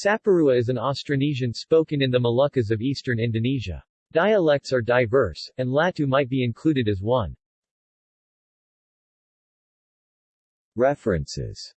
Saparua is an Austronesian spoken in the Moluccas of eastern Indonesia. Dialects are diverse, and Latu might be included as one. References